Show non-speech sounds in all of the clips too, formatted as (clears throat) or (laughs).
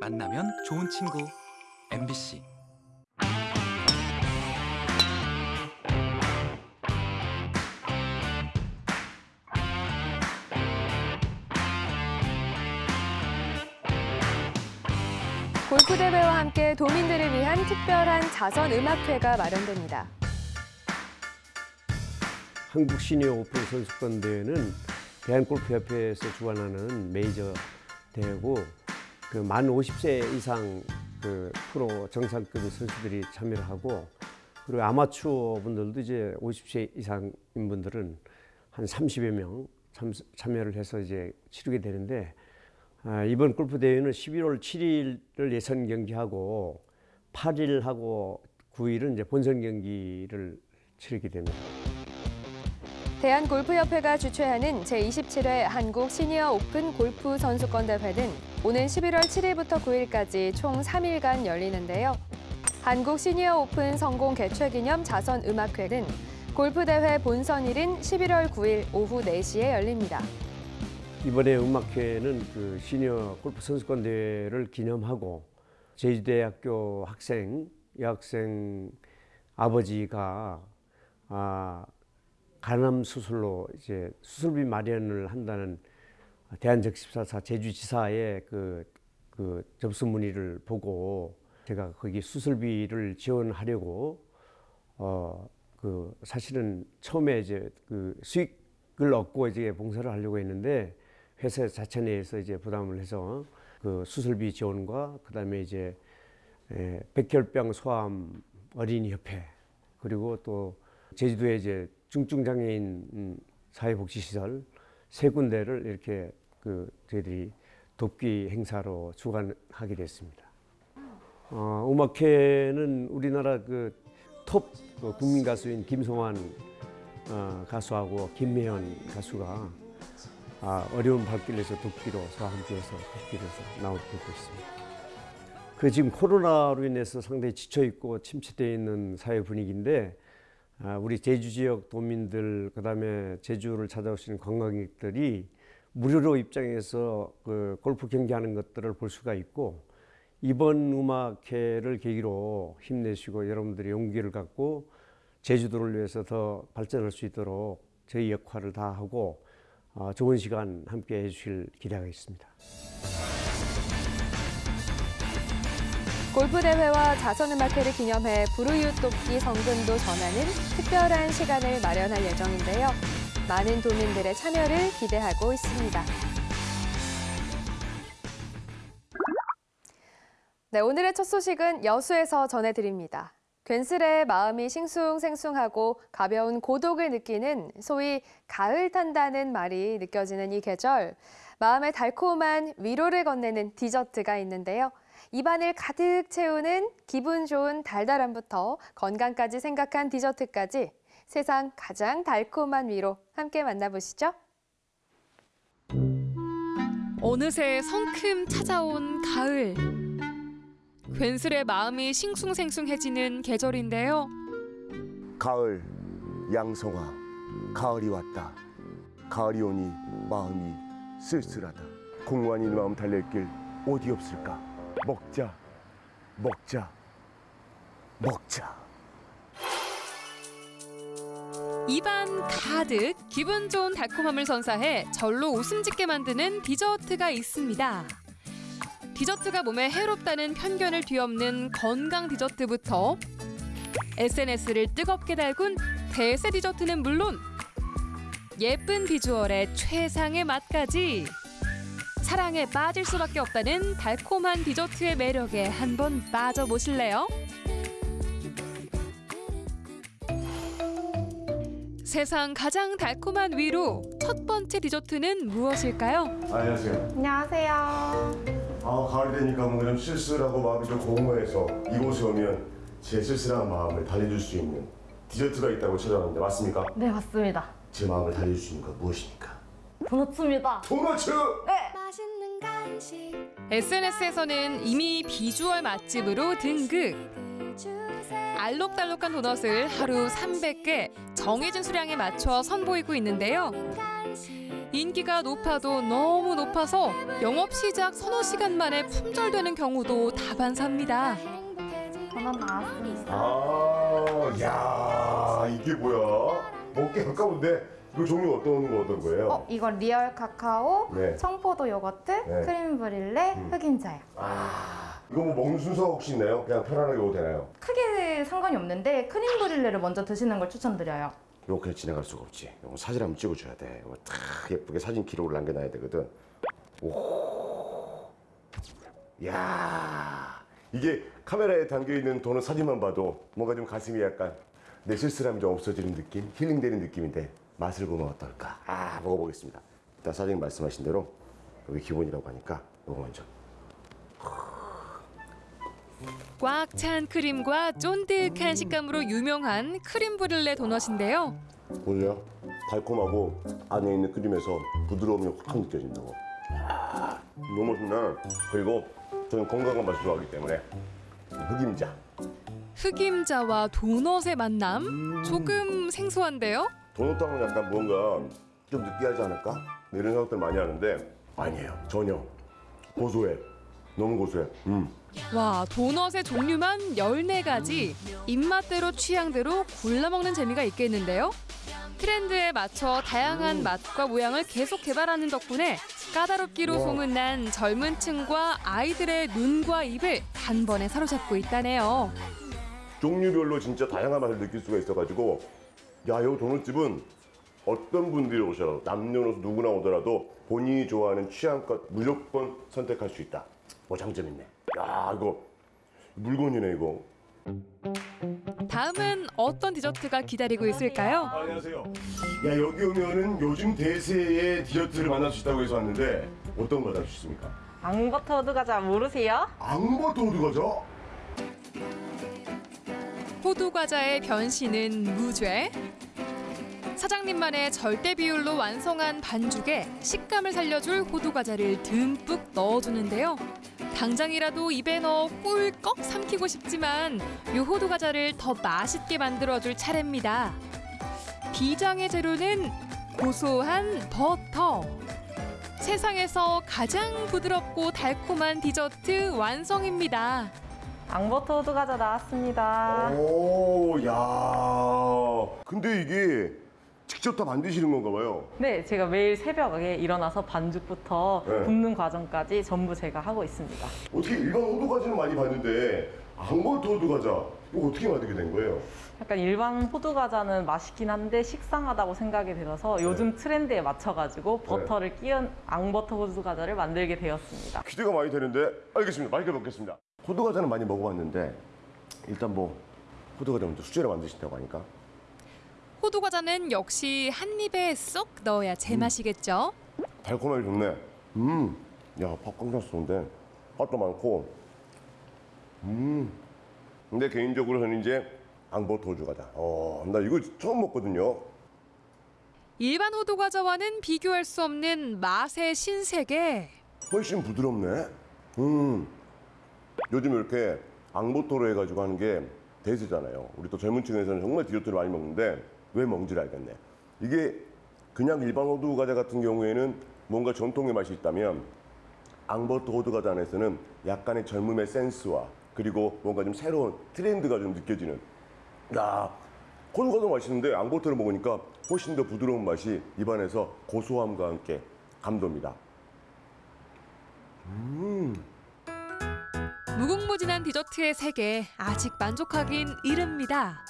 만나면 좋은 친구 MBC 골프 대회와 함께 도민들을 위한 특별한 자선 음악회가 마련됩니다. 한국 시니어 오픈 선수권 대회는 대한골프협회에서 주관하는 메이저 대회고 그 만 50세 이상 그 프로 정상급 선수들이 참여를 하고 그리고 아마추어 분들도 이제 50세 이상인 분들은 한 30여 명 참, 참여를 해서 이제 치르게 되는데 아, 이번 골프 대회는 11월 7일을 예선 경기하고 8일하고 9일은 이제 본선 경기를 치르게 됩니다. 대한골프협회가 주최하는 제27회 한국 시니어 오픈 골프 선수권 대회는 오는 11월 7일부터 9일까지 총 3일간 열리는데요. 한국 시니어 오픈 성공 개최 기념 자선 음악회는 골프 대회 본선일인 11월 9일 오후 4시에 열립니다. 이번에 음악회는 그 시니어 골프 선수권 대회를 기념하고 제주대학교 학생 여학생 아버지가 아, 간암 수술로 이제 수술비 마련을 한다는 대한적십사사 제주지사의 그, 그 접수 문의를 보고 제가 거기 수술비를 지원하려고 어 그 사실은 처음에 이제 그 수익을 얻고 이제 봉사를 하려고 했는데 회사 자체 내에서 이제 부담을 해서 그 수술비 지원과 그다음에 이제 에, 백혈병 소아암 어린이 협회 그리고 또 제주도에 이제 중증장애인 음, 사회복지시설 세 군데를 이렇게 그 저희들이 돕기 행사로 주관하게 됐습니다. 어, 음악회는 우리나라 그톱 그 국민 가수인 김성환 어, 가수하고 김혜연 가수가 아, 어려운 발길에서 돕기로서 함께해서 돕기로서 나오고 있습니다. 그 지금 코로나로 인해서 상당히 지쳐 있고 침체되어 있는 사회 분위기인데 아, 우리 제주 지역 도민들 그 다음에 제주를 찾아오시는 관광객들이 무료로 입장해서 그 골프 경기하는 것들을 볼 수가 있고 이번 음악회를 계기로 힘내시고 여러분들이 용기를 갖고 제주도를 위해서 더 발전할 수 있도록 저희 역할을 다하고 어, 좋은 시간 함께 해주실 기대가 있습니다. 골프 대회와 자선 음악회를 기념해 부르유 돕기 성금도 전하는 특별한 시간을 마련할 예정인데요. 많은 도민들의 참여를 기대하고 있습니다. 네, 오늘의 첫 소식은 여수에서 전해드립니다. 괜스레 마음이 싱숭생숭하고 가벼운 고독을 느끼는 소위 가을 탄다는 말이 느껴지는 이 계절. 마음의 달콤한 위로를 건네는 디저트가 있는데요. 입안을 가득 채우는 기분 좋은 달달함부터 건강까지 생각한 디저트까지 세상 가장 달콤한 위로 함께 만나보시죠. 어느새 성큼 찾아온 가을. 괜스레 마음이 싱숭생숭해지는 계절인데요. 가을 양성아 가을이 왔다 가을이 오니 마음이 쓸쓸하다 공허한 이 마음 달랠 길 어디 없을까 먹자. 먹자. 먹자. 입안 가득 기분 좋은 달콤함을 선사해 절로 웃음 짓게 만드는 디저트가 있습니다. 디저트가 몸에 해롭다는 편견을 뒤엎는 건강 디저트부터 SNS를 뜨겁게 달군 대세 디저트는 물론 예쁜 비주얼의 최상의 맛까지 사랑에 빠질 수밖에 없다는 달콤한 디저트의 매력에 한번 빠져보실래요? 세상 가장 달콤한 위로 첫 번째 디저트는 무엇일까요? 안녕하세요 안녕하세요. 아 가을이 되니까 뭔가 좀 쓸쓸하고 마음이 좀 공허해서 이곳에 오면 제 쓸쓸한 마음을 달래줄 수 있는 디저트가 있다고 찾아왔는데 맞습니까? 네, 맞습니다. 제 마음을 달래줄 수 있는 건 무엇입니까? 도넛입니다. 도너츠! SNS에서는 이미 비주얼 맛집으로 등극. 알록달록한 도넛을 하루 300개 정해진 수량에 맞춰 선보이고 있는데요. 인기가 높아도 너무 높아서 영업 시작 서너 시간 만에 품절되는 경우도 다반사입니다. 도넛 나왔습니다. 아, 야, 이게 뭐야? 먹기 아까운데 이거 종류 어떤 거 어떤 거예요? 어, 이거 real 카카오, 네. 청포도 요거트, 네. crème brûlée, 음. 흑임자요. 아, 이거 뭐 먹는 순서 혹시 있나요? 그냥 편안하게 먹어도 되나요? 크게 상관이 없는데 crème brûlée를 먼저 드시는 걸 추천드려요. 이렇게 지나갈 수가 없지. 이거 사진 한번 찍어줘야 돼. 이거 탁 예쁘게 사진 기록을 남겨놔야 되거든. 오, 야, 이게 카메라에 담겨 있는 도넛 사진만 봐도 뭔가 좀 가슴이 약간 내 쓸쓸함이 좀 없어지는 느낌, 힐링되는 느낌인데 맛을 보면 어떨까? 아, 먹어보겠습니다. 일단 사장님 말씀하신 대로 여기 기본이라고 하니까 이거 먼저. 꽉 찬 크림과 쫀득한 식감으로 유명한 크림 브릴레 도넛인데요. 보세요. 달콤하고 안에 있는 크림에서 부드러움이 확 느껴진다고. 아, 너무 맛있네. 그리고 저는 건강한 맛을 좋아하기 때문에 흑임자. 흑임자와 도넛의 만남? 조금 생소한데요? 도넛하면 약간 뭔가 좀 느끼하지 않을까? 네, 이런 생각들 많이 하는데 아니에요. 전혀. 고소해. 너무 고소해. 음. 와, 도넛의 종류만 14가지. 입맛대로 취향대로 골라 먹는 재미가 있겠는데요. 트렌드에 맞춰 다양한 맛과 모양을 계속 개발하는 덕분에 까다롭기로 소문난 젊은 층과 아이들의 눈과 입을 단번에 사로잡고 있다네요. 종류별로 진짜 다양한 맛을 느낄 수가 있어가지고 야, 이 도넛집은 어떤 분들이 오셔도 남녀노소 누구나 오더라도 본인이 좋아하는 취향껏 무조건 선택할 수 있다. 뭐 장점 있네. 야, 이거 물건이네 이거. 다음은 어떤 디저트가 기다리고 있을까요? 안녕하세요. 야 여기 오면은 요즘 대세의 디저트를 만날 수 있다고 해서 왔는데 어떤 거 만날 수 있습니까? 앙버터드 과자 모르세요? 앙버터 호두 과자? 호두 과자의 변신은 무죄. 사장님만의 절대 비율로 완성한 반죽에 식감을 살려줄 호두 과자를 듬뿍 넣어주는데요. 당장이라도 입에 넣어 꿀꺽 삼키고 싶지만 이 호두 과자를 더 맛있게 만들어줄 차례입니다. 비장의 재료는 고소한 버터. 세상에서 가장 부드럽고 달콤한 디저트 완성입니다. 앙버터드 과자 나왔습니다. 오, 야. 근데 이게 직접 다 만드시는 건가 봐요. 네, 제가 매일 새벽에 일어나서 반죽부터 네. 굽는 과정까지 전부 제가 하고 있습니다. 어떻게 일반 호두 과자는 많이 봤는데 앙버터 호두 과자 이거 어떻게 만들게 된 거예요? 약간 일반 호두 과자는 맛있긴 한데 식상하다고 생각이 들어서 요즘 네. 트렌드에 맞춰가지고 버터를 끼운 앙버터 호두 과자를 만들게 되었습니다. 기대가 많이 되는데 알겠습니다. 맛있게 먹겠습니다. 호두 과자는 많이 먹어봤는데 일단 뭐 호두 과자 먼저 수제로 만드신다고 하니까 호두 과자는 역시 한 입에 쏙 넣어야 제맛이겠죠. 달콤하게 좋네. 음, 야, 밥 깡장 좋은데 맛도 많고. 음, 근데 개인적으로 저는 이제 앙버터 호주 과자. 어, 나 이거 처음 먹거든요. 일반 호두 과자와는 비교할 수 없는 맛의 신세계. 훨씬 부드럽네. 음, 요즘 이렇게 앙버터로 해가지고 하는 게 대세잖아요. 우리 또 젊은 층에서는 정말 디저트를 많이 먹는데 왜 먹는지를 알겠네. 이게 그냥 일반 호두 과자 같은 경우에는 뭔가 전통의 맛이 있다면 앙버터 호두 과자 안에서는 약간의 젊음의 센스와 그리고 뭔가 좀 새로운 트렌드가 좀 느껴지는 야 호두 과자 맛있는데 앙버터를 먹으니까 훨씬 더 부드러운 맛이 입안에서 고소함과 함께 감돕니다. 무궁무진한 디저트의 세계 아직 만족하긴 이릅니다.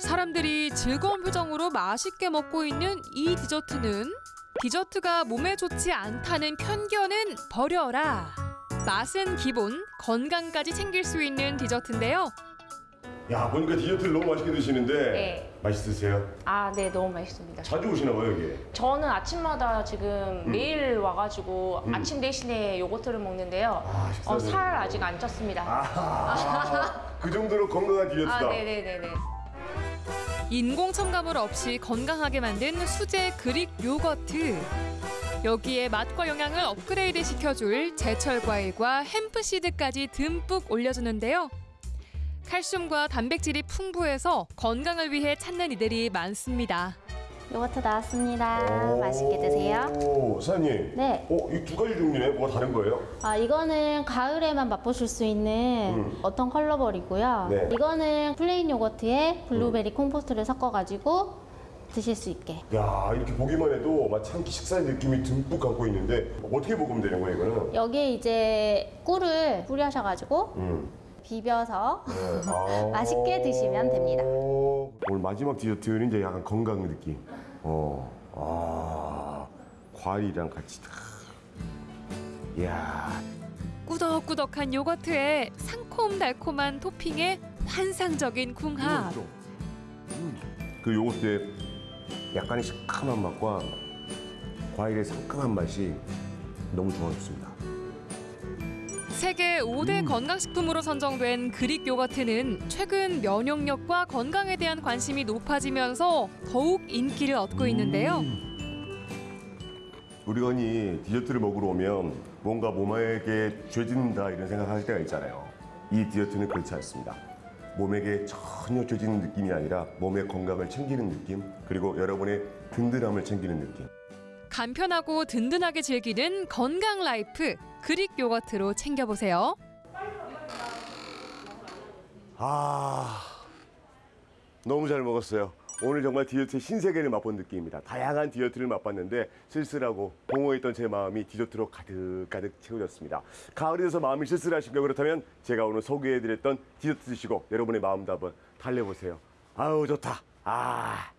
사람들이 즐거운 표정으로 맛있게 먹고 있는 이 디저트는 디저트가 몸에 좋지 않다는 편견은 버려라. 맛은 기본, 건강까지 챙길 수 있는 디저트인데요. 야 보니까 디저트를 너무 맛있게 드시는데 네. 맛있으세요? 아, 네, 너무 맛있습니다. 자주 오시나 봐요 여기. 저는 아침마다 지금 음. 매일 와가지고 아침 대신에 요거트를 먹는데요. 아, 어, 살. 아직 안 쪘습니다. 아, (laughs) 그 정도로 건강한 디저트다. 아, 네네네네. 인공 첨가물 없이 건강하게 만든 수제 그릭 요거트. 여기에 맛과 영양을 업그레이드 시켜줄 제철 과일과 햄프 시드까지 듬뿍 올려주는데요. 칼슘과 단백질이 풍부해서 건강을 위해 찾는 이들이 많습니다. 요거트 나왔습니다. 맛있게 드세요. 오, 사장님. 네. 어, 이 두 가지 종류네. 뭐가 다른 거예요? 아, 이거는 가을에만 맛보실 수 있는 음. autumn color bowl이고요. 네. 이거는 plain 요거트에 블루베리 compote를 섞어가지고 드실 수 있게. 야, 이렇게 보기만 해도 마치 한 끼 식사의 느낌이 듬뿍 갖고 있는데 어떻게 먹으면 되는 거예요, 이거는? 여기에 이제 꿀을 뿌리셔가지고 음. 비벼서 네. (laughs) 아. 맛있게 드시면 됩니다. 오늘 마지막 디저트는 이제 약간 건강 느낌. 어, 아, 과일이랑 같이 다. 이야, 꾸덕꾸덕한 요거트에 상콤달콤한 토핑에 환상적인 쿵합. 음. 그 요거트에 약간의 시큼한 맛과 과일의 상큼한 맛이 너무 조화롭습니다. 세계 5대 건강식품으로 선정된 그릭 요거트는 최근 면역력과 건강에 대한 관심이 높아지면서 더욱 인기를 얻고 있는데요. 우리가 흔히 디저트를 먹으러 오면 뭔가 몸에게 죄진다 이런 생각할 때가 있잖아요. 이 디저트는 그렇지 않습니다. 몸에게 전혀 죄지는 느낌이 아니라 몸의 건강을 챙기는 느낌 그리고 여러분의 든든함을 챙기는 느낌. 간편하고 든든하게 즐기는 건강 life Greek 요거트로 챙겨보세요. 아 너무 잘 먹었어요. 오늘 정말 디저트의 신세계를 맛본 느낌입니다. 다양한 디저트를 맛봤는데 쓸쓸하고 공허했던 제 마음이 디저트로 가득가득 채워졌습니다. 가을이 돼서 마음이 쓸쓸하신가 그렇다면 제가 오늘 소개해드렸던 디저트 드시고 여러분의 마음도 한번 달래보세요. 아우 좋다. 아.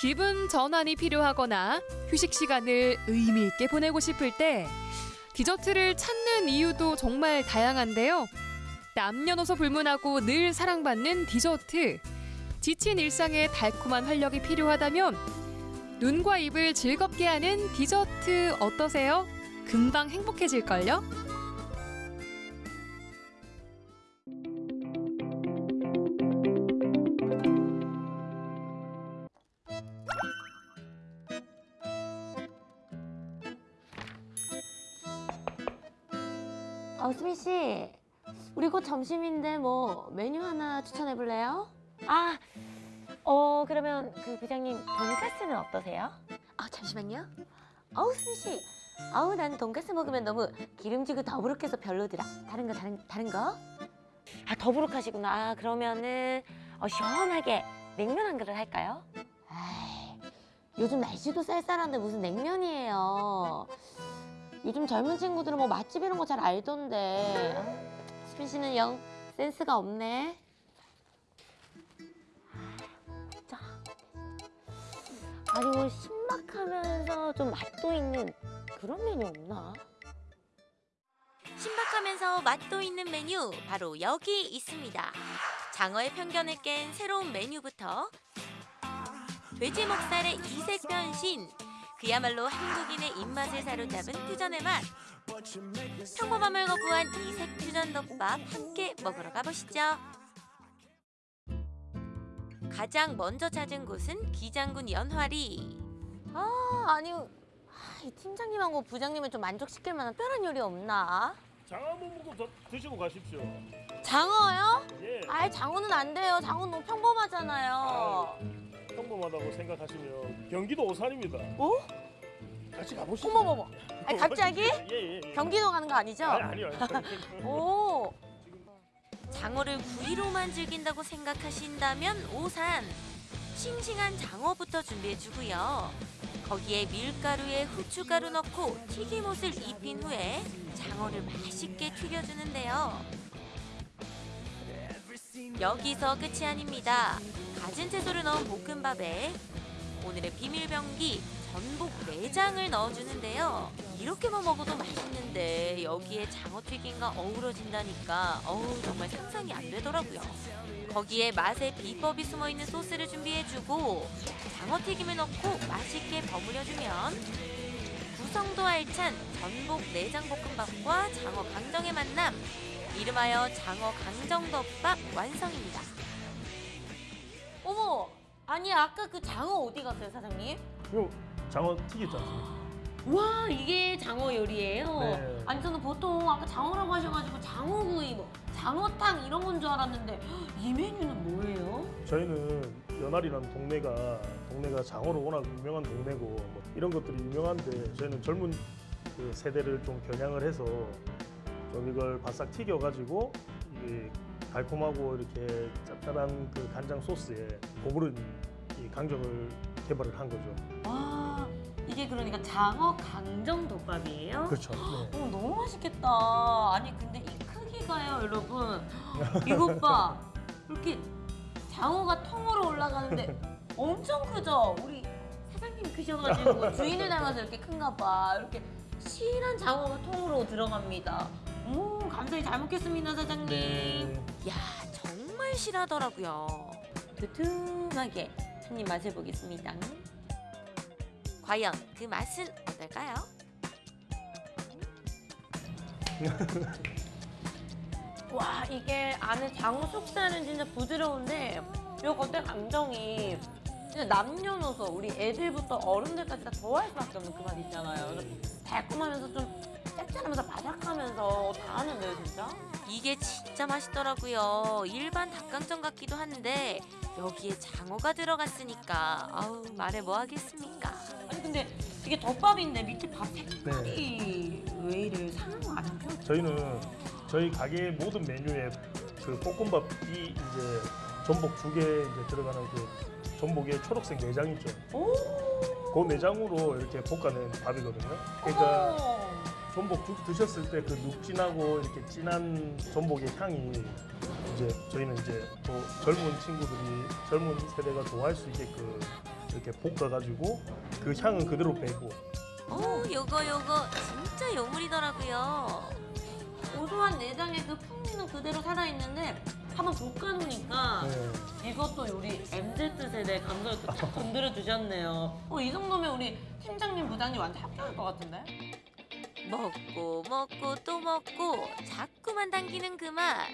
기분 전환이 필요하거나 휴식 시간을 의미 있게 보내고 싶을 때 디저트를 찾는 이유도 정말 다양한데요. 남녀노소 불문하고 늘 사랑받는 디저트. 지친 일상에 달콤한 활력이 필요하다면 눈과 입을 즐겁게 하는 디저트 어떠세요? 금방 행복해질걸요? 우리 곧 점심인데 뭐 메뉴 하나 추천해 볼래요? 아, 어 그러면 그 부장님 돈가스는 어떠세요? 아 잠시만요. 어우 수미 씨, 아우 난 돈가스 먹으면 너무 기름지고 더부룩해서 별로더라. 다른 거 다른 다른 거? 아 더부룩하시구나. 아, 그러면은 어, 시원하게 냉면 한 그릇 할까요? 요즘 날씨도 쌀쌀한데 무슨 냉면이에요. 요즘 젊은 친구들은 뭐 맛집 이런 거 잘 알던데. 아, 수빈 씨는 영 센스가 없네. 자. 아니 뭐 신박하면서 좀 맛도 있는 그런 메뉴 없나? 신박하면서 맛도 있는 메뉴 바로 여기 있습니다. 장어의 편견을 깬 새로운 메뉴부터 돼지 목살의 이색 변신 그야말로 한국인의 입맛을 사로잡은 퓨전의 맛 평범함을 거부한 이색 퓨전 덮밥 함께 먹으러 가보시죠. 가장 먼저 찾은 곳은 기장군 연화리 아 아니 아, 이 팀장님하고 부장님을 좀 만족시킬 만한 특별한 요리 없나? 장어 한번 먹고 더 드시고 가십시오. 장어요? 예. 아이 장어는 안 돼요. 장어는 너무 평범하잖아요. 평범하다고 생각하시면 경기도 오산입니다. 어? 같이 가보시죠. 어머머머. 아니 갑자기? 예, 예. 경기도 가는 거 아니죠? 아니, 아니요. (laughs) 오. 장어를 구이로만 즐긴다고 생각하신다면 오산 싱싱한 장어부터 준비해주고요 거기에 밀가루에 후춧가루 넣고 튀김옷을 입힌 후에 장어를 맛있게 튀겨주는데요 여기서 끝이 아닙니다 가진 채소를 넣은 볶음밥에 오늘의 비밀병기 전복 내장을 넣어주는데요 이렇게만 먹어도 맛있는데 여기에 장어튀김과 어우러진다니까 어우 정말 상상이 안 되더라고요. 거기에 맛의 비법이 숨어있는 소스를 준비해주고 장어튀김을 넣고 맛있게 버무려주면 구성도 알찬 전복 내장 볶음밥과 장어 강정의 만남 이름하여 장어 강정덮밥 완성입니다. 어머. 아니 아까 그 장어 어디 갔어요, 사장님? 요 장어 튀겼지 않습니까? 와 이게 장어 요리예요. 네. 아니 저는 보통 아까 장어라고 하셔가지고 장어구이 뭐 장어탕 이런 건 줄 알았는데 이 메뉴는 뭐예요? 저희는 연알이라는 동네가 동네가 장어로 워낙 유명한 동네고 뭐 이런 것들이 유명한데 저희는 젊은 그 세대를 좀 겨냥을 해서 좀 이걸 바싹 튀겨가지고 이게 달콤하고 이렇게 짭짤한 그 간장 소스에 고부른 이 강정을 개발을 한 거죠. 와 이게 그러니까 장어 강정 덮밥이에요? 그렇죠. 네. 어, 너무 맛있겠다. 아니 근데 이 크기가요, 여러분. (laughs) 이것 봐. 이렇게 장어가 통으로 올라가는데 엄청 크죠? 우리 사장님 크셔가지고 주인을 닮아서 이렇게 큰가 봐. 이렇게 실한 장어가 통으로 들어갑니다. 오, 감사히 잘 먹겠습니다, 사장님. 네. 야 정말 실하더라고요. 두툼하게 한입 맛을 보겠습니다. 과연 그 맛은 어떨까요? (laughs) 와 이게 안에 장어 속살은 진짜 부드러운데 이 겉에 감정이 진짜 남녀노소 우리 애들부터 어른들까지 다 좋아할 수밖에 없는 그 맛 있잖아요. 달콤하면서 좀 짭짤하면서 바삭하면서 다 하는데요 진짜. 이게 진짜 맛있더라고요. 일반 닭강정 같기도 한데 여기에 장어가 들어갔으니까 아우 말해 뭐 하겠습니까? 아니 근데 이게 덮밥인데 밑에 밥 색깔이 왜 이래 상한 거 아니죠? 저희는 저희 가게 모든 메뉴에 그 볶음밥이 이제 전복 죽에 이제 들어가는 그 전복의 초록색 내장 있죠. 오. 그 내장으로 이렇게 볶아낸 밥이거든요. 그러니까 전복 죽 드셨을 때 그 눅진하고 이렇게 진한 전복의 향이 이제 저희는 이제 또 젊은 친구들이 젊은 세대가 좋아할 수 있게끔 이렇게 볶아가지고 그 향은 그대로 빼고 오 요거 요거 진짜 요물이더라고요. 고소한 내장의 그 풍미는 그대로 살아있는데 한번 볶아놓으니까 네. 이것도 우리 MZ 세대 감성을 또딱 건드려 주셨네요. 어, 이 정도면 우리 팀장님, 부장님 완전 합격할 것 같은데? 먹고 먹고 또 먹고 자꾸만 당기는 그 맛.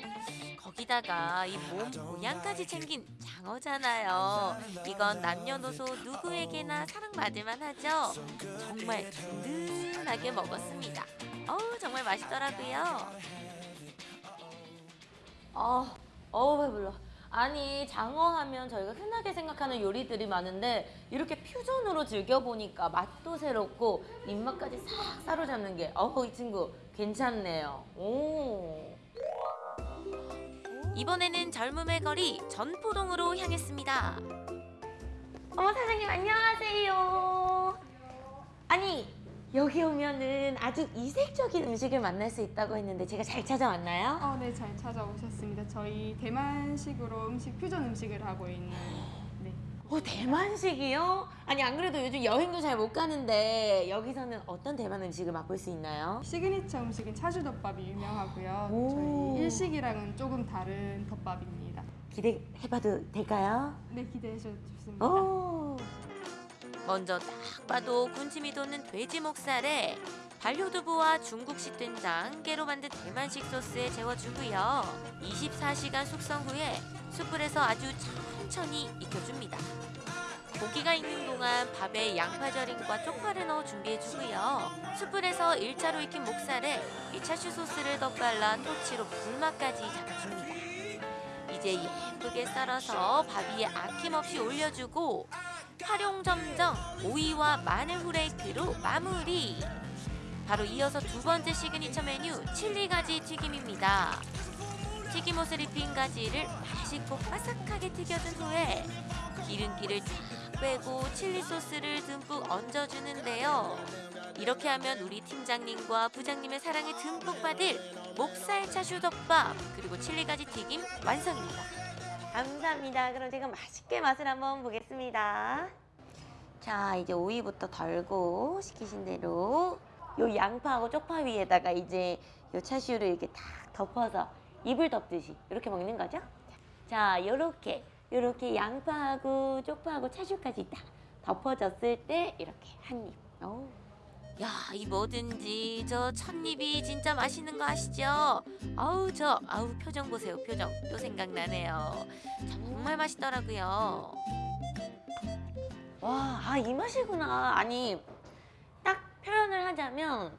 거기다가 이 몸 모양까지 챙긴 장어잖아요. 이건 남녀노소 누구에게나 사랑받을만 하죠. 정말 든든하게 먹었습니다. 어우 정말 맛있더라고요. 아, 어우 배불러. 아니 장어 하면 저희가 흔하게 생각하는 요리들이 많은데 이렇게 퓨전으로 즐겨보니까 맛도 새롭고 입맛까지 싹 사로잡는 게 어우 이 친구 괜찮네요. 오. 이번에는 젊음의 거리 전포동으로 향했습니다. 어머 사장님 안녕하세요. 아니 여기 오면은 아주 이색적인 음식을 만날 수 있다고 했는데 제가 잘 찾아왔나요? 어, 네, 잘 찾아오셨습니다. 저희 대만식으로 음식, 퓨전 음식을 하고 있는 네. 어 대만식이요? 아니 안 그래도 요즘 여행도 잘 못 가는데 여기서는 어떤 대만 음식을 맛볼 수 있나요? 시그니처 음식인 차슈덮밥이 유명하고요. 오. 저희 일식이랑은 조금 다른 덮밥입니다. 기대해봐도 될까요? 네, 기대해 주셔도 좋습니다. 오. 먼저 딱 봐도 군침이 도는 돼지 목살에 발효두부와 중국식 된장, 깨로 만든 대만식 소스에 재워주고요. 24시간 숙성 후에 숯불에서 아주 천천히 익혀줍니다. 고기가 익는 동안 밥에 양파 절임과 쪽파를 넣어 준비해주고요. 숯불에서 1차로 익힌 목살에 이 차슈 소스를 덧발라 토치로 불맛까지 잡아줍니다. 이제 예쁘게 썰어서 밥 위에 아낌없이 올려주고 화룡점정 오이와 마늘 flake로 마무리. 바로 이어서 두 번째 시그니처 메뉴 칠리 가지 튀김입니다. 튀김옷을 입힌 가지를 맛있고 바삭하게 튀겨준 후에 기름기를 쫙 빼고 칠리 소스를 듬뿍 얹어주는데요. 이렇게 하면 우리 팀장님과 부장님의 사랑을 듬뿍 받을 목살 차슈 덮밥 그리고 칠리 가지 튀김 완성입니다. 감사합니다. 그럼 제가 맛있게 맛을 한번 보겠습니다. 자, 이제 오이부터 덜고 시키신 대로 요 양파하고 쪽파 위에다가 이제 요 차슈를 이렇게 탁 덮어서 이불 덮듯이 이렇게 먹는 거죠? 자, 요렇게 요렇게 양파하고 쪽파하고 차슈까지 딱 덮어졌을 때 이렇게 한 입. 오. 야, 이 뭐든지 저 첫입이 진짜 맛있는 거 아시죠? 아우 저 아우 표정 보세요 표정 또 생각나네요. 정말 맛있더라고요. 와, 아, 이 맛이구나. 아니, 딱 표현을 하자면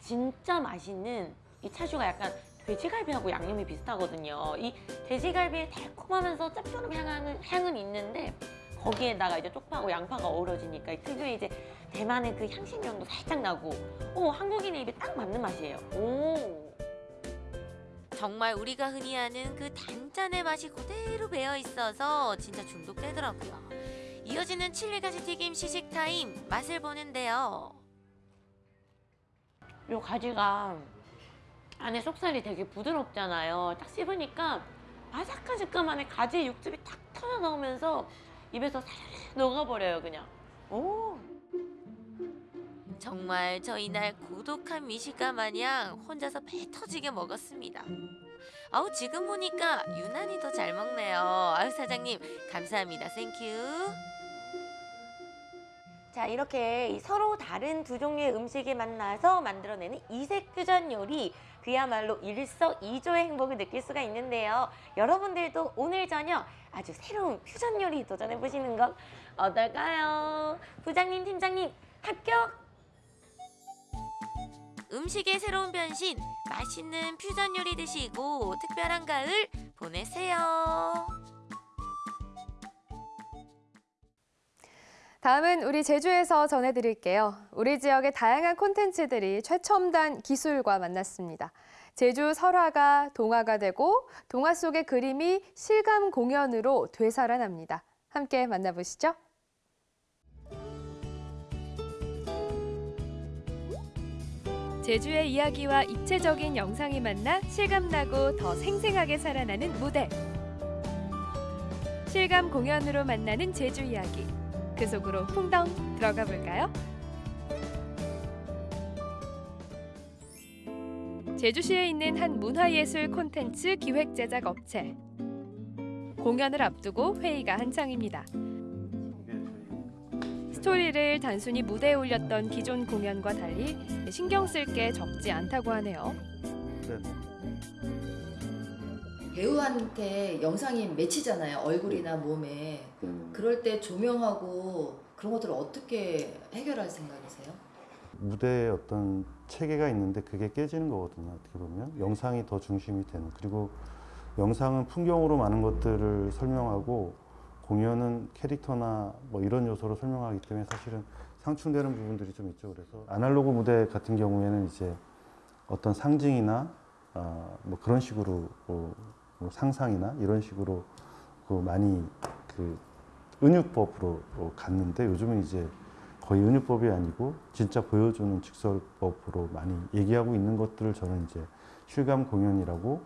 진짜 맛있는 이 차슈가 약간 돼지갈비하고 양념이 비슷하거든요. 이 돼지갈비의 달콤하면서 짭조름 향은, 향은 있는데 거기에다가 이제 쪽파하고 양파가 어우러지니까 이 특유의 이제 대만의 그 향신료도 살짝 나고 오 한국인의 입에 딱 맞는 맛이에요. 오. 정말 우리가 흔히 아는 그 단짠의 맛이 그대로 배어 있어서 진짜 중독되더라고요. 이어지는 칠리가지 튀김 시식 타임 맛을 보는데요. 요 가지가 안에 속살이 되게 부드럽잖아요. 딱 씹으니까 바삭한 식감 안에 가지의 육즙이 탁 터져 나오면서 입에서 살살 녹아버려요 그냥. 오. 정말 저 이날 고독한 미식가 마냥 혼자서 배 터지게 먹었습니다. 아우 지금 보니까 유난히 더 잘 먹네요. 아유 사장님 감사합니다. thank you. 자 이렇게 이 서로 다른 두 종류의 음식이 만나서 만들어내는 이색 퓨전 요리 그야말로 일석이조의 행복을 느낄 수가 있는데요. 여러분들도 오늘 저녁 아주 새로운 퓨전 요리 도전해 보시는 건 어떨까요? 부장님, 팀장님 합격! 음식의 새로운 변신, 맛있는 퓨전 요리 드시고 특별한 가을 보내세요. 다음은 우리 제주에서 전해드릴게요. 우리 지역의 다양한 콘텐츠들이 최첨단 기술과 만났습니다. 제주 설화가 동화가 되고 동화 속의 그림이 실감 공연으로 되살아납니다. 함께 만나보시죠. 제주의 이야기와 입체적인 영상이 만나 실감나고 더 생생하게 살아나는 무대. 실감 공연으로 만나는 제주 이야기. 그 속으로 풍덩 들어가 볼까요? 제주시에 있는 한 문화예술 콘텐츠 기획 제작 업체. 공연을 앞두고 회의가 한창입니다. 스토리를 단순히 무대에 올렸던 기존 공연과 달리 신경 쓸 게 적지 않다고 하네요. 배우한테 영상이 맺히잖아요. 얼굴이나 몸에. 그럴 때 조명하고 그런 것들을 어떻게 해결할 생각이세요? 무대에 어떤 체계가 있는데 그게 깨지는 거거든요. 어떻게 보면 영상이 더 중심이 되는 그리고 영상은 풍경으로 많은 것들을 설명하고 공연은 캐릭터나 뭐 이런 요소로 설명하기 때문에 사실은 상충되는 부분들이 좀 있죠. 그래서 아날로그 무대 같은 경우에는 이제 어떤 상징이나 어, 뭐 그런 식으로 뭐, 뭐 상상이나 이런 식으로 그 많이 그 은유법으로 갔는데 요즘은 이제 거의 은유법이 아니고 진짜 보여주는 직설법으로 많이 얘기하고 있는 것들을 저는 이제 실감 공연이라고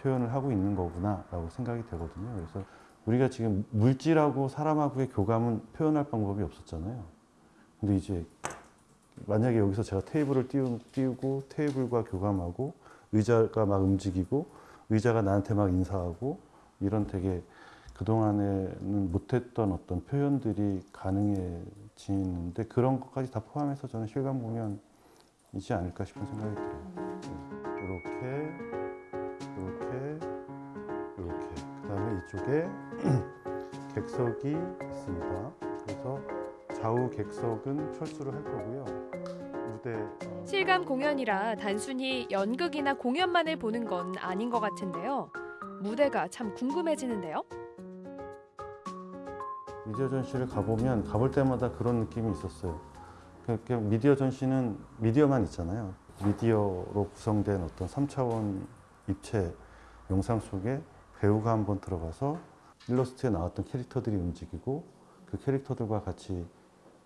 표현을 하고 있는 거구나라고 생각이 되거든요. 그래서 우리가 지금 물질하고 사람하고의 교감은 표현할 방법이 없었잖아요. 근데 이제 만약에 여기서 제가 테이블을 띄우, 띄우고 테이블과 교감하고 의자가 막 움직이고 의자가 나한테 막 인사하고 이런 되게 그동안에는 못했던 어떤 표현들이 가능해지는데 그런 것까지 다 포함해서 저는 실감 공연이지 않을까 싶은 생각이 들어요. 이렇게, 이렇게, 이렇게. 이쪽에 (clears throat) 객석이 있습니다. 그래서 좌우 객석은 철수를 할 거고요. 무대 어, 실감 공연이라 단순히 연극이나 공연만을 보는 건 아닌 것 같은데요. 무대가 참 궁금해지는데요. 미디어 전시를 가보면 가볼 때마다 그런 느낌이 있었어요. 그러니까 미디어 전시는 미디어만 있잖아요. 미디어로 구성된 어떤 3차원 입체 영상 속에 배우가 한번 들어가서 일러스트에 나왔던 캐릭터들이 움직이고 그 캐릭터들과 같이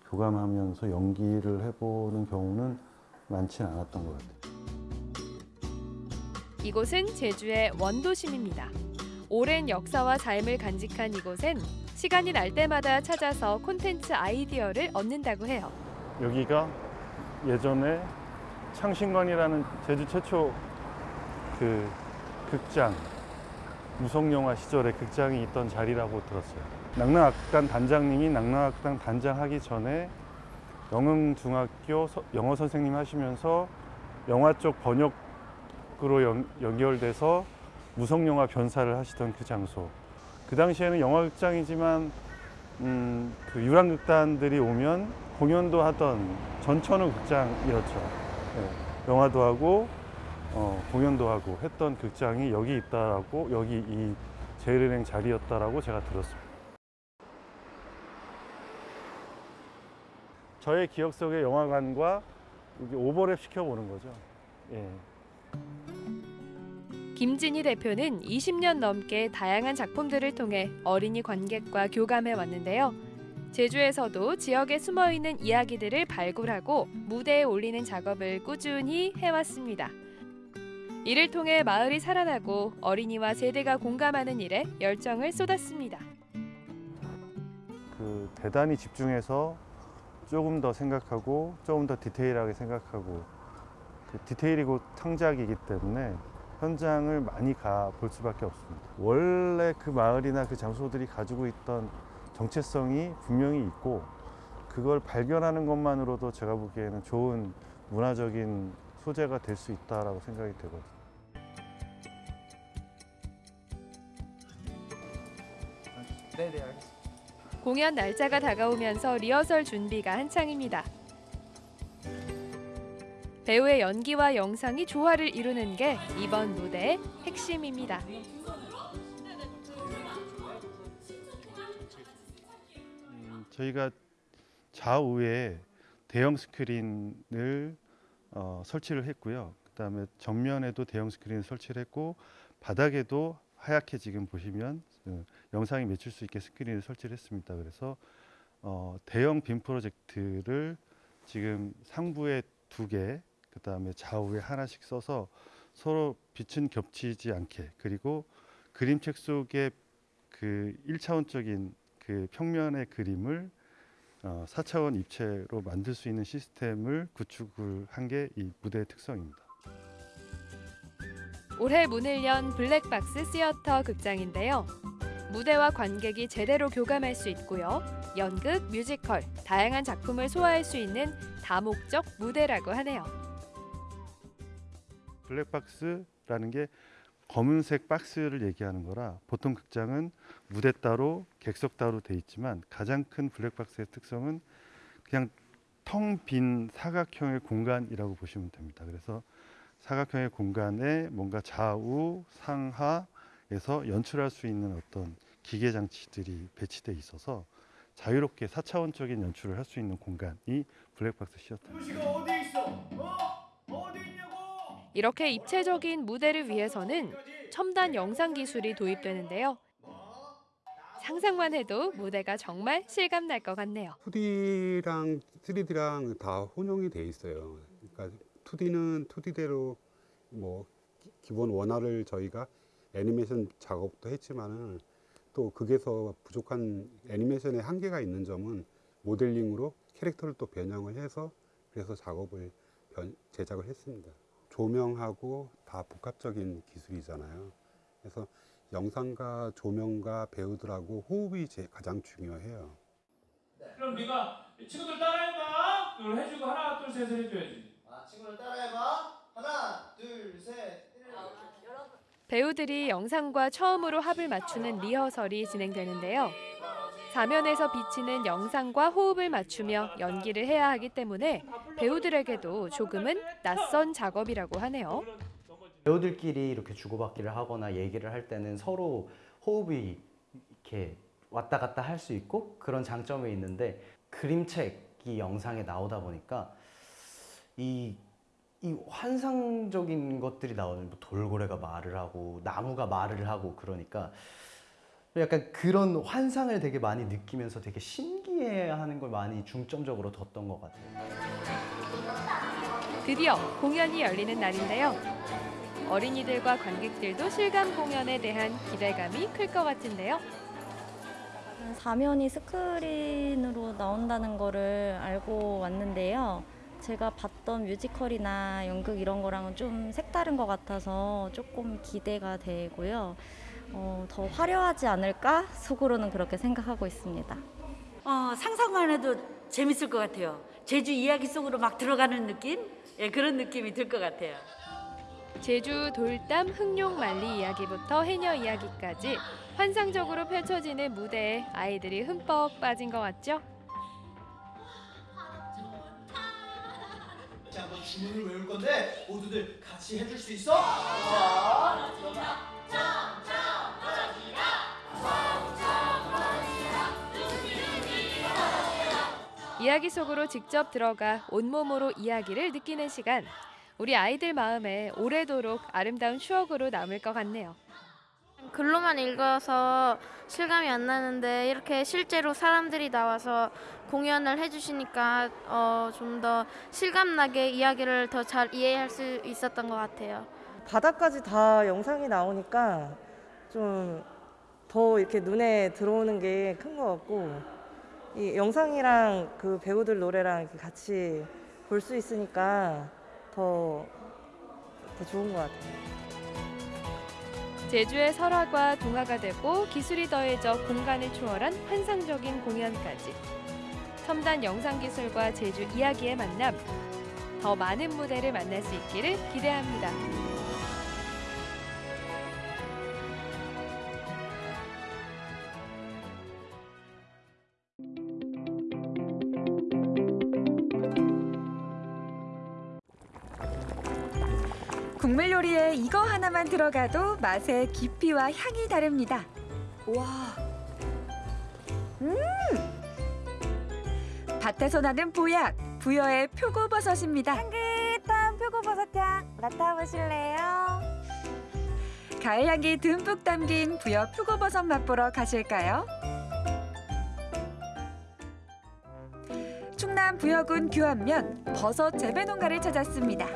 교감하면서 연기를 해보는 경우는 많지는 않았던 것 같아요. 이곳은 제주의 원도심입니다. 오랜 역사와 삶을 간직한 이곳엔 시간이 날 때마다 찾아서 콘텐츠 아이디어를 얻는다고 해요. 여기가 예전에 창신관이라는 제주 최초 그 극장 무성영화 시절에 극장이 있던 자리라고 들었어요. 낙랑악단 단장님이 낙랑악단 단장 하기 전에 영흥중학교 서- 영어 선생님 하시면서 영화 쪽 번역으로 연, 연결돼서 무성영화 변사를 하시던 그 장소. 그 당시에는 영화극장이지만 음, 그 유랑극단들이 오면 공연도 하던 전천후 극장이었죠. 예, 영화도 하고 어, 공연도 하고 했던 극장이 여기 있다라고 여기 이 제일은행 자리였다라고 제가 들었습니다. 저의 기억 속의 영화관과 오버랩 시켜보는 거죠. 예. 김진희 대표는 20년 넘게 다양한 작품들을 통해 어린이 관객과 교감해 왔는데요. 제주에서도 지역에 숨어 있는 이야기들을 발굴하고 무대에 올리는 작업을 꾸준히 해왔습니다. 이를 통해 마을이 살아나고 어린이와 세대가 공감하는 일에 열정을 쏟았습니다. 그 대단히 집중해서 조금 더 생각하고 조금 더 디테일하게 생각하고 그 디테일이고 창작이기 때문에 현장을 많이 가 볼 수밖에 없습니다. 원래 그 마을이나 그 장소들이 가지고 있던 정체성이 분명히 있고 그걸 발견하는 것만으로도 제가 보기에는 좋은 문화적인 소재가 될 수 있다라고 생각이 되거든요. 네, 네, 알겠습니다. 공연 날짜가 다가오면서 리허설 준비가 한창입니다. 배우의 연기와 영상이 조화를 이루는 게 이번 무대의 핵심입니다. 음, 저희가 좌우에 대형 스크린을 어, 설치를 했고요. 그다음에 정면에도 대형 스크린을 설치를 했고 바닥에도 하얗게 지금 보시면 어, 영상이 맺힐 수 있게 스크린을 설치를 했습니다. 그래서 어, 대형 빔 프로젝트를 지금 상부에 두 개, 그 다음에 좌우에 하나씩 써서 서로 빛은 겹치지 않게 그리고 그림책 속에 그 1차원적인 그 평면의 그림을 어, 4차원 입체로 만들 수 있는 시스템을 구축을 한 게 이 무대의 특성입니다. 올해 문을 연 블랙박스 시어터 극장인데요. 무대와 관객이 제대로 교감할 수 있고요. 연극, 뮤지컬, 다양한 작품을 소화할 수 있는 다목적 무대라고 하네요. 블랙박스라는 게 검은색 박스를 얘기하는 거라 보통 극장은 무대 따로 객석 따로 돼 있지만 가장 큰 블랙박스의 특성은 그냥 텅 빈 사각형의 공간이라고 보시면 됩니다. 그래서 사각형의 공간에 뭔가 좌우 상하 에서 연출할 수 있는 어떤 기계 장치들이 배치돼 있어서 자유롭게 4차원적인 연출을 할 수 있는 공간이 블랙박스 시어터입니다. 이렇게 입체적인 무대를 위해서는 첨단 영상 기술이 도입되는데요. 상상만 해도 무대가 정말 실감 날 것 같네요. 2D랑 3D랑 다 혼용이 돼 있어요. 그러니까 2D는 2D대로 뭐 기- 기본 원화를 저희가 애니메이션 작업도 했지만은 또 극에서 부족한 애니메이션의 한계가 있는 점은 모델링으로 캐릭터를 또 변형을 해서 그래서 작업을 변- 제작을 했습니다. 조명하고 다 복합적인 기술이잖아요. 그래서 영상과 조명과 배우들하고 호흡이 제 가장 중요해요. 그럼 네가 친구들 따라해봐. 이걸 해주고 하나 둘 셋을 해줘야지. 아, 친구들 따라해봐. 하나. 배우들이 영상과 처음으로 합을 맞추는 리허설이 진행되는데요. 사면에서 비치는 영상과 호흡을 맞추며 연기를 해야 하기 때문에 배우들에게도 조금은 낯선 작업이라고 하네요. 배우들끼리 이렇게 주고받기를 하거나 얘기를 할 때는 서로 호흡이 이렇게 왔다 갔다 할 수 있고 그런 장점이 있는데 그림책이 영상에 나오다 보니까 이, 이 환상적인 것들이 나오는 뭐 돌고래가 말을 하고 나무가 말을 하고 그러니까 약간 그런 환상을 되게 많이 느끼면서 되게 신기해하는 걸 많이 중점적으로 뒀던 것 같아요. 드디어 공연이 열리는 날인데요. 어린이들과 관객들도 실감 공연에 대한 기대감이 클 것 같은데요. 사면이 스크린으로 나온다는 거를 알고 왔는데요. 제가 봤던 뮤지컬이나 연극 이런 거랑은 좀 색다른 것 같아서 조금 기대가 되고요. 어, 더 화려하지 않을까? 속으로는 그렇게 생각하고 있습니다. 어, 상상만 해도 재밌을 것 같아요. 제주 이야기 속으로 막 들어가는 느낌? 예, 그런 느낌이 들 것 같아요. 제주 돌담 흑룡 만리 이야기부터 해녀 이야기까지 환상적으로 펼쳐지는 무대에 아이들이 흠뻑 빠진 것 같죠? 주문을 외울 건데 모두들 같이 해줄 수 있어? 자, 이야기 속으로 직접 들어가 온몸으로 이야기를 느끼는 시간. 우리 아이들 마음에 오래도록 아름다운 추억으로 남을 것 같네요. 글로만 읽어서 실감이 안 나는데 이렇게 실제로 사람들이 나와서 공연을 해주시니까 어, 좀 더 실감나게 이야기를 더 잘 이해할 수 있었던 것 같아요. 바닥까지 다 영상이 나오니까 좀 더 이렇게 눈에 들어오는 게 큰 것 같고 이 영상이랑 그 배우들 노래랑 같이 볼 수 있으니까 더, 더 좋은 것 같아요. 제주의 설화가 동화가 되고 기술이 더해져 공간을 초월한 환상적인 공연까지. 첨단 영상 기술과 제주 이야기의 만남. 더 많은 무대를 만날 수 있기를 기대합니다. 이거 하나만 들어가도 맛의 깊이와 향이 다릅니다. 와. 음! 밭에서 나는 보약, 부여의 표고버섯입니다. 향긋한 표고버섯향 맡아보실래요? 가을 향기 듬뿍 담긴 부여 표고버섯 맛보러 가실까요? 충남 부여군 규안면 버섯 재배 농가를 찾았습니다.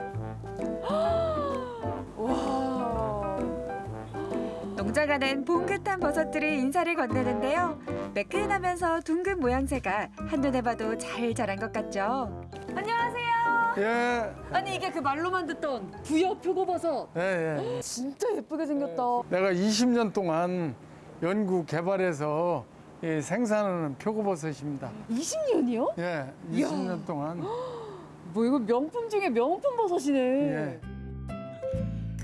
농장가는 봉긋한 버섯들이 인사를 건네는데요. 매끈하면서 둥근 모양새가 한눈에 봐도 잘 자란 것 같죠. 안녕하세요. 예, 아니 이게 그 말로만 듣던 부여 표고버섯. 예, 예. 진짜 예쁘게 생겼다. 내가 20년 동안 연구 개발해서 이 생산하는 표고버섯입니다. 20년이요? 예, 이야. 20년 동안. 뭐 이거 명품 중에 명품 버섯이네. 예.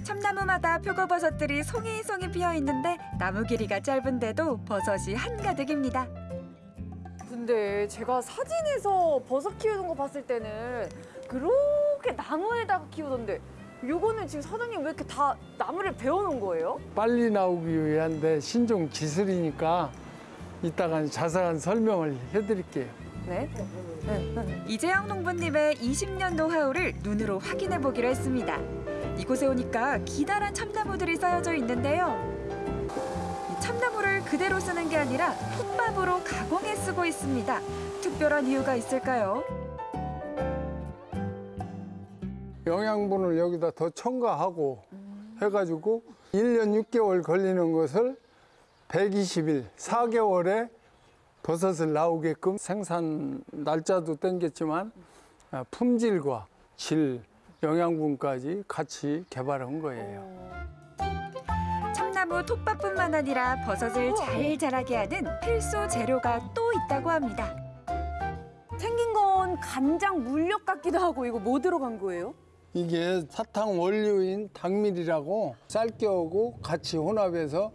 참나무마다 표고버섯들이 송이송이 피어 있는데 나무 길이가 짧은데도 버섯이 한가득입니다. 근데 제가 사진에서 버섯 키우는 거 봤을 때는 그렇게 나무에다가 키우던데 요거는 지금 사장님 왜 이렇게 다 나무를 베어놓은 거예요? 빨리 나오기 위한 데 신종 기술이니까 이따가 자세한 설명을 해드릴게요. 네. 이재영 농부님의 20년 노하우를 눈으로 확인해 보기로 했습니다. 이곳에 오니까 기다란 참나무들이 쌓여져 있는데요. 이 참나무를 그대로 쓰는 게 아니라 톱밥으로 가공해 쓰고 있습니다. 특별한 이유가 있을까요? 영양분을 여기다 더 첨가하고 해가지고 1년 6개월 걸리는 것을 120일, 4개월에 버섯을 나오게끔 생산 날짜도 땡겼지만 아, 품질과 질, 영양분까지 같이 개발한 거예요. 참나무 톱밥뿐만 아니라 버섯을 잘 자라게 하는 필수 재료가 또 있다고 합니다. 생긴 건 간장 물엿 같기도 하고 이거 뭐 들어간 거예요? 이게 사탕 원료인 당밀이라고 쌀겨하고 같이 혼합해서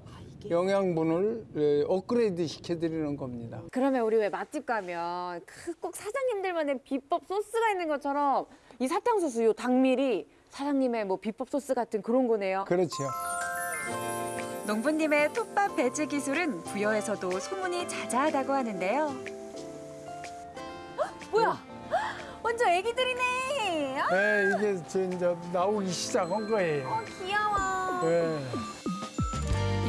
영양분을 에, 업그레이드 시켜드리는 겁니다. 그러면 우리 왜 맛집 가면 그 꼭 사장님들만의 비법 소스가 있는 것처럼 이 사탕수수 요 당밀이 사장님의 뭐 비법 소스 같은 그런 거네요. 그렇죠. 농부님의 톱밥 배지 기술은 부여에서도 소문이 자자하다고 하는데요. 뭐야? 완전 애기들이네. 아, 네, 이게 저 이제 나오기 시작한 거예요. 귀여워. 네.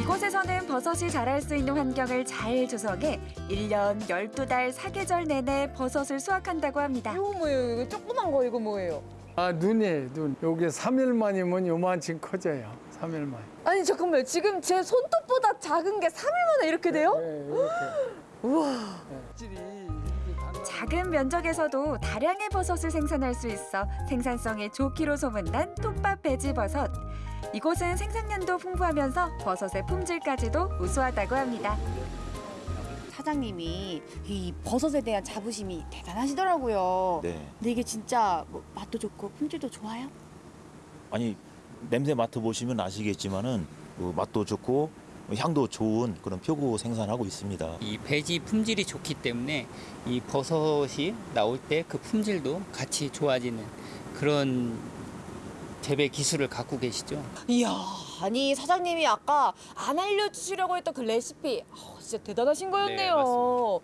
이곳에서는 버섯이 자랄 수 있는 환경을 잘 조성해 1년 12달 사계절 내내 버섯을 수확한다고 합니다. 이거 뭐예요? 이거 조그만 거 이거 뭐예요? 아 눈이에요 눈. 요게 3일 만이면 요만큼 커져요. 3일 만. 아니 잠깐만요. 지금 제 손톱보다 작은 게 3일 만에 이렇게 돼요? 네, 이렇게. (gasps) 우와. 작은 면적에서도 다량의 버섯을 생산할 수 있어 생산성이 좋기로 소문난 톱밥 배지버섯. 이곳은 생산량도 풍부하면서 버섯의 품질까지도 우수하다고 합니다. 사장님이 이 버섯에 대한 자부심이 대단하시더라고요. 네. 근데 이게 진짜 뭐 맛도 좋고 품질도 좋아요? 아니 냄새 맡아보시면 아시겠지만은 그 맛도 좋고 향도 좋은 그런 표고 생산하고 있습니다. 이 배지 품질이 좋기 때문에 이 버섯이 나올 때 그 품질도 같이 좋아지는 그런 재배 기술을 갖고 계시죠. 이야, 아니 사장님이 아까 안 알려주시려고 했던 그 레시피 아, 진짜 대단하신 거였네요.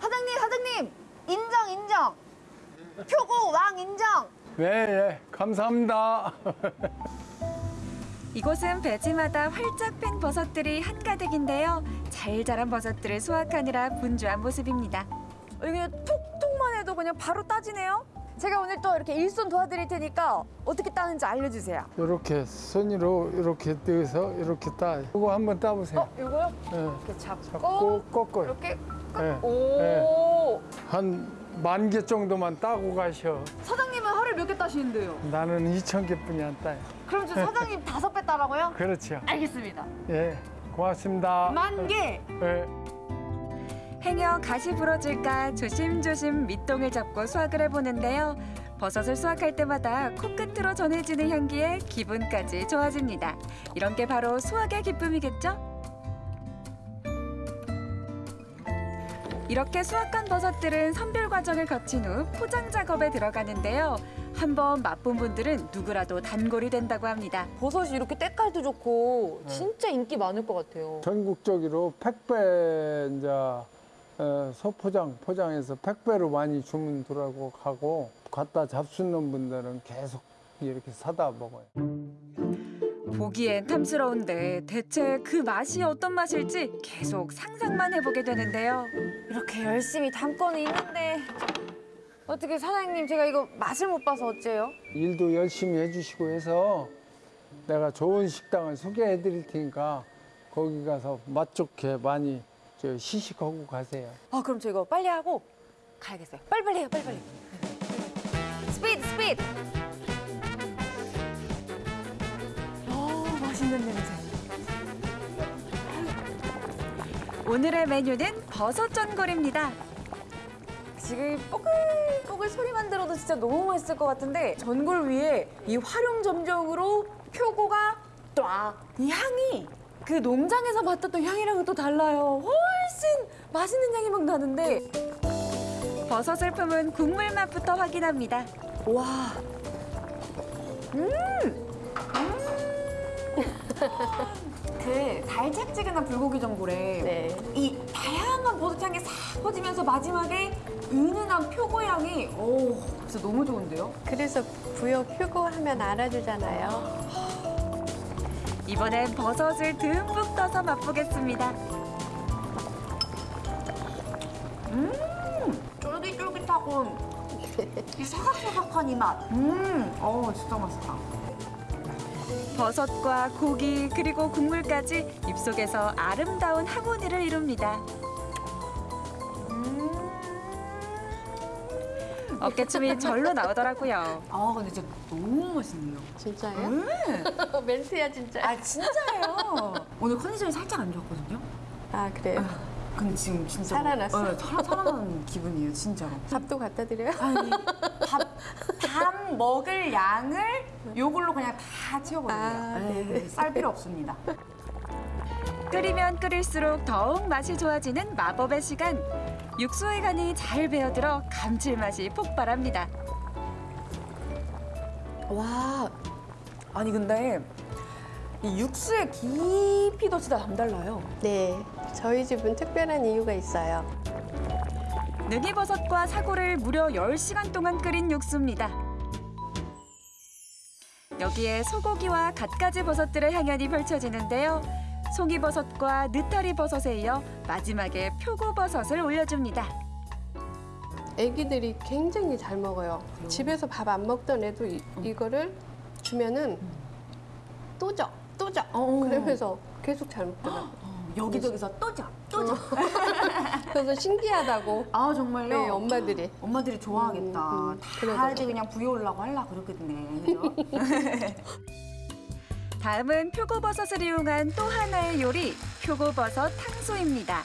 사장님, 사장님 인정, 인정. 표고 왕 인정. 네, 예, 감사합니다. (laughs) 이곳은 배지마다 활짝 핀 버섯들이 한가득인데요. 잘 자란 버섯들을 수확하느라 분주한 모습입니다. 여기 그냥 톡톡만 해도 그냥 바로 따지네요. 제가 오늘 또 이렇게 일손 도와드릴 테니까 어떻게 따는지 알려주세요. 이렇게 손으로 이렇게 떼서 이렇게 따. 이거 한번 따보세요. 어, 이거요? 예. 이렇게 잡고, 잡고 꺾어요. 이렇게 예. 오. 한만 개 정도만 따고 가셔. 사장님은 하루에 몇 개 따시는데요? 나는 2천 개뿐이 안 따요. 그럼 저 사장님 (laughs) 다섯 배 따라고요? 그렇죠. 알겠습니다. 예, 고맙습니다. 만 개. 예. 행여 가시 부러질까 조심조심 밑동을 잡고 수확을 해보는데요. 버섯을 수확할 때마다 코끝으로 전해지는 향기에 기분까지 좋아집니다. 이런 게 바로 수확의 기쁨이겠죠? 이렇게 수확한 버섯들은 선별 과정을 거친 후 포장 작업에 들어가는데요. 한번 맛본 분들은 누구라도 단골이 된다고 합니다. 버섯이 이렇게 때깔도 좋고 진짜 인기 많을 것 같아요. 전국적으로 택배 이제 어, 소포장 포장해서 택배로 많이 주문 들어가고 가고 갖다 잡수는 분들은 계속 이렇게 사다 먹어요. 보기엔 탐스러운데 대체 그 맛이 어떤 맛일지 계속 상상만 해보게 되는데요. 이렇게 열심히 담고는 있는데 어떻게 사장님 제가 이거 맛을 못 봐서 어째요? 일도 열심히 해주시고 해서 내가 좋은 식당을 소개해 드릴 테니까 거기 가서 맛 좋게 많이 저 시식하고 가세요. 아 그럼 저 이거 빨리 하고 가야겠어요. 빨리빨리 해요 빨리빨리. 스피드 스피드. 어 맛있는 냄새. 오늘의 메뉴는 버섯 전골입니다. 지금 뽀글뽀글 소리만 들어도 진짜 너무 맛있을 것 같은데 전골 위에 이 활용 점정으로 표고가 쫙이 향이 그 농장에서 맡았던 향이랑은 또 달라요. 훨씬 맛있는 향이 막 나는데 버섯을 품은 국물 맛부터 확인합니다. 와. 음. 그 달짝지근한 불고기 전골에 이 다양한 버섯 향이 싹 퍼지면서 마지막에 은은한 표고 향이 오 진짜 너무 좋은데요? 그래서 부여 표고 하면 알아주잖아요. 이번엔 버섯을 듬뿍 떠서 맛보겠습니다. 음 쫄깃쫄깃하고 (laughs) 이 사각사각한 이 맛. 음, 어 진짜 맛있다. 버섯과 고기 그리고 국물까지 입속에서 아름다운 하모니를 이룹니다. 어깨춤이 (laughs) 절로 나오더라고요. 아 근데 진짜 너무 맛있네요. 진짜요? 음. 멘트야 진짜. 아 진짜예요. 오늘 컨디션이 살짝 안 좋았거든요. 아 그래요? 근데 지금 진짜 살아났어? 네, 살아, 살아난 기분이에요 진짜로. 밥도 갖다 드려요? 아니 밥, 밥 먹을 양을 요걸로 그냥 다 채워버려요. 아, 네, 네네. 쌀 필요 없습니다. 끓이면 끓일수록 더욱 맛이 좋아지는 마법의 시간. 육수의 간이 잘 배어들어 감칠맛이 폭발합니다. 와 아니 근데 이 육수의 깊이도 진짜 남달라요. 네, 저희 집은 특별한 이유가 있어요. 능이버섯과 사고를 무려 10시간 동안 끓인 육수입니다. 여기에 소고기와 갖가지 버섯들의 향연이 펼쳐지는데요. 송이버섯과 느타리 버섯에 이어 마지막에 표고버섯을 올려줍니다. 애기들이 굉장히 잘 먹어요. 집에서 밥 안 먹던 애도 이, 이거를 주면은 또 줘, 또 줘. 그러면서 계속 잘 먹더라고요. 여기저기서 또죠. (laughs) 그래서 신기하다고. 아 정말요? 네, 엄마들이. 엄마들이 좋아하겠다. 음, 음, 다 그러더라고요. 이제 그냥 부여오려고 하려 그러겠네. 그죠? (laughs) 다음은 표고버섯을 이용한 또 하나의 요리, 표고버섯 탕수입니다.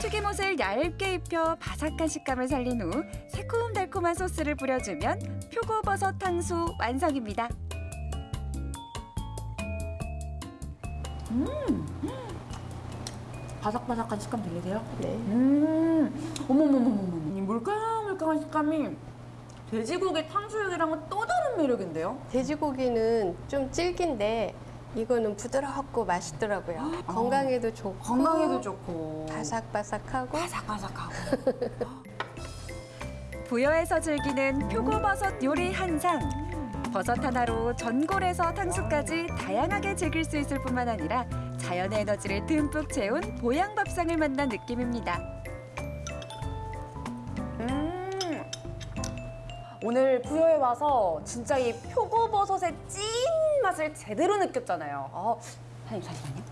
튀김옷을 얇게 입혀 바삭한 식감을 살린 후 새콤달콤한 소스를 뿌려주면 표고버섯 탕수 완성입니다. 음. 바삭바삭한 식감 들리세요? 네. 음. 어머머머머머. 이 물캉물캉한 식감이 돼지고기 탕수육이랑은 또 다른 매력인데요? 돼지고기는 좀 질긴데 이거는 부드럽고 맛있더라고요. 건강에도 좋고 어. 건강에도 좋고 바삭바삭하고 바삭바삭하고 부여에서 즐기는 표고버섯 요리 한 상. 버섯 하나로 전골에서 탕수까지 다양하게 즐길 수 있을 뿐만 아니라 자연의 에너지를 듬뿍 채운 보양밥상을 만난 느낌입니다. 음. 오늘 부여에 와서 진짜 이 표고버섯의 찐 맛을 제대로 느꼈잖아요. 어, 사장님 잠시만요.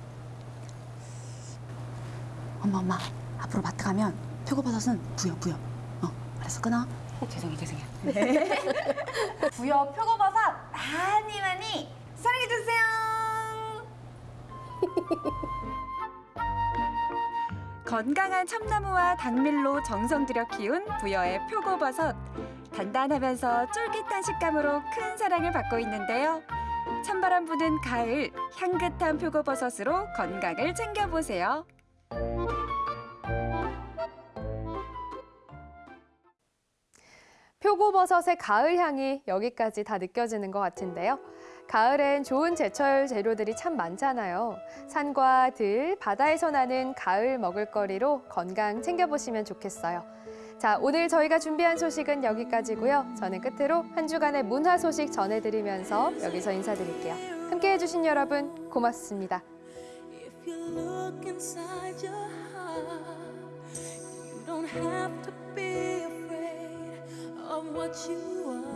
엄마 엄마 앞으로 마트 가면 표고버섯은 부여 부여. 어 알았어 끊어. 죄송해 죄송해. (laughs) 부여 표고버섯 많이 많이 사랑해 주세요. (laughs) 건강한 참나무와 당밀로 정성 들여 키운 부여의 표고버섯. 단단하면서 쫄깃한 식감으로 큰 사랑을 받고 있는데요. 찬바람 부는 가을, 향긋한 표고버섯으로 건강을 챙겨보세요. 표고버섯의 가을 향이 여기까지 다 느껴지는 것 같은데요. 가을엔 좋은 제철 재료들이 참 많잖아요. 산과 들, 바다에서 나는 가을 먹을거리로 건강 챙겨보시면 좋겠어요. 자, 오늘 저희가 준비한 소식은 여기까지고요. 저는 끝으로 한 주간의 문화 소식 전해드리면서 여기서 인사드릴게요. 함께해 주신 여러분 고맙습니다. Of what you are.